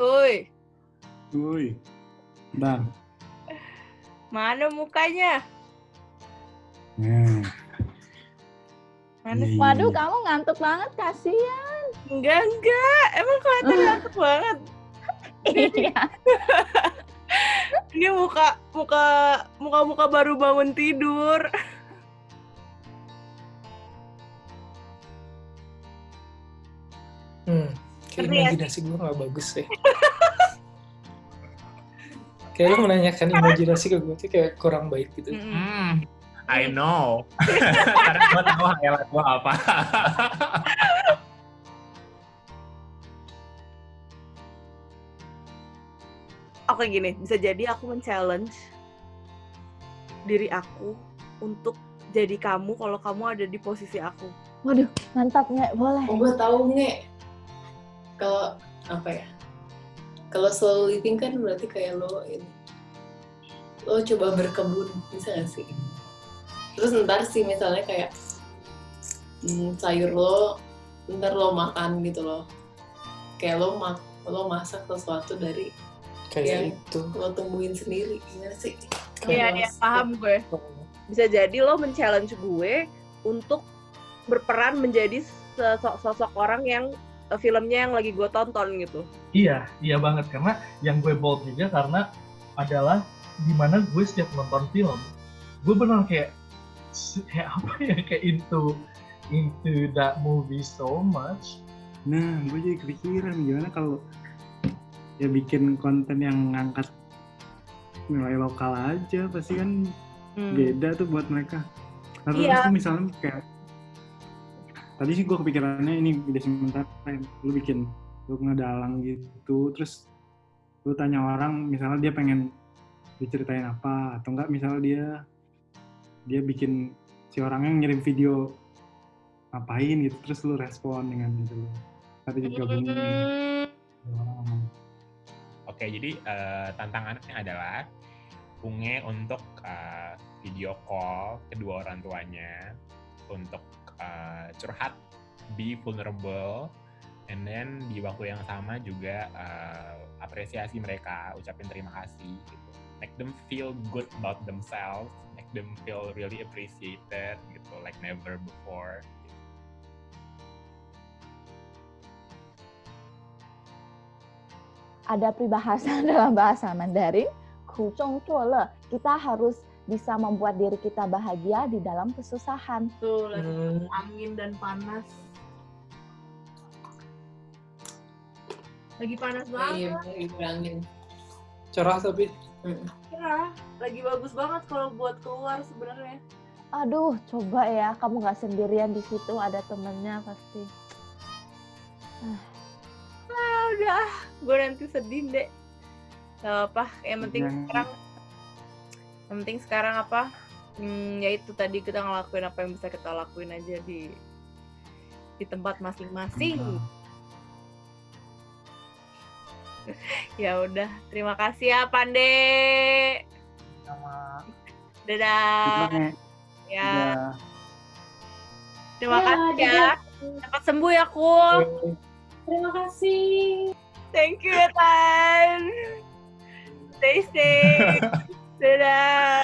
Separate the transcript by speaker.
Speaker 1: Uy,
Speaker 2: Woi. Bentar.
Speaker 1: mana mukanya?
Speaker 2: Nah,
Speaker 1: Mana?
Speaker 2: Iya.
Speaker 3: Waduh, kamu ngantuk banget, kasihan.
Speaker 1: Enggak, enggak. Emang kelihatan ngantuk banget.
Speaker 3: Iya.
Speaker 1: Ini muka muka muka muka baru bangun tidur.
Speaker 4: Hmm, kayak
Speaker 1: Ngerti ya?
Speaker 4: imajinasi gue gak bagus deh. Kayak lo menanyakan imajinasi ke gue tuh kayak kurang baik gitu.
Speaker 5: Hmm, I know. Karena gue tahu hayalan gue apa.
Speaker 1: Oke gini, bisa jadi aku men-challenge diri aku untuk jadi kamu kalau kamu ada di posisi aku.
Speaker 3: Waduh, mantap nggak? Boleh.
Speaker 6: Oh, gue tahu nge. Kalau apa ya? Kalau slow living kan berarti kayak lo ini. Lo coba berkebun, bisa gak sih? Terus ntar sih misalnya kayak hmm, sayur lo, ntar lo makan gitu loh. Kayak lo mak lo masak sesuatu dari
Speaker 4: Kayak
Speaker 6: Iya.
Speaker 4: itu.
Speaker 6: lo tumbuhin sendiri, gimana sih?
Speaker 1: Iya, iya,
Speaker 6: mas-
Speaker 1: paham gue. Bisa jadi lo men-challenge gue untuk berperan menjadi sosok sosok orang yang filmnya yang lagi gue tonton gitu.
Speaker 7: Iya, iya banget karena yang gue bold juga karena adalah di mana gue setiap nonton film, gue benar kayak kayak apa ya kayak into into that movie so much.
Speaker 2: nah, gue jadi kepikiran gimana kalau ya bikin konten yang ngangkat nilai lokal aja pasti kan
Speaker 1: Hmm.
Speaker 2: beda tuh buat mereka. Nah, terus
Speaker 1: Iya.
Speaker 2: misalnya kayak tadi sih gue kepikirannya ini ide sementara lu bikin lu ngedalang gitu terus lu tanya orang misalnya dia pengen diceritain apa atau enggak misalnya dia dia bikin si orangnya ngirim video ngapain gitu terus lu respon dengan itu lu tapi
Speaker 1: Hmm.
Speaker 2: orang
Speaker 5: Oke, jadi eh, tantangannya adalah Unge untuk eh, video call kedua orang tuanya untuk eh, curhat, be vulnerable, and then di waktu yang sama juga eh, apresiasi mereka, ucapin terima kasih, gitu. make them feel good about themselves, make them feel really appreciated, gitu, like never before.
Speaker 3: Ada peribahasa dalam bahasa Mandarin, "Kuzhong le." Kita harus bisa membuat diri kita bahagia di dalam kesusahan.
Speaker 1: Tuh lagi
Speaker 4: Hmm,
Speaker 1: angin dan panas. Lagi panas
Speaker 6: Iya,
Speaker 1: banget.
Speaker 6: iya, bilangin.
Speaker 4: cerah tapi
Speaker 1: Ya, lagi bagus banget kalau buat keluar sebenarnya.
Speaker 3: Aduh, coba ya, kamu nggak sendirian di situ, ada temennya pasti.
Speaker 1: Ah, udah, gue nanti sedih deh. Gak apa, yang penting
Speaker 2: Jangan.
Speaker 1: sekarang, yang penting sekarang apa? Hmm, ya itu tadi kita ngelakuin apa yang bisa kita lakuin aja di di tempat masing-masing.
Speaker 2: Nah,
Speaker 1: Ya udah, terima kasih ya Pande.
Speaker 7: Sama
Speaker 1: Dadah. Ya, terima
Speaker 6: Ya,
Speaker 1: kasih ya.
Speaker 6: dadah.
Speaker 1: Cepat sembuh ya, Kul.
Speaker 6: Terima kasih.
Speaker 1: Thank you ya, Tan. Stay safe. Dadah.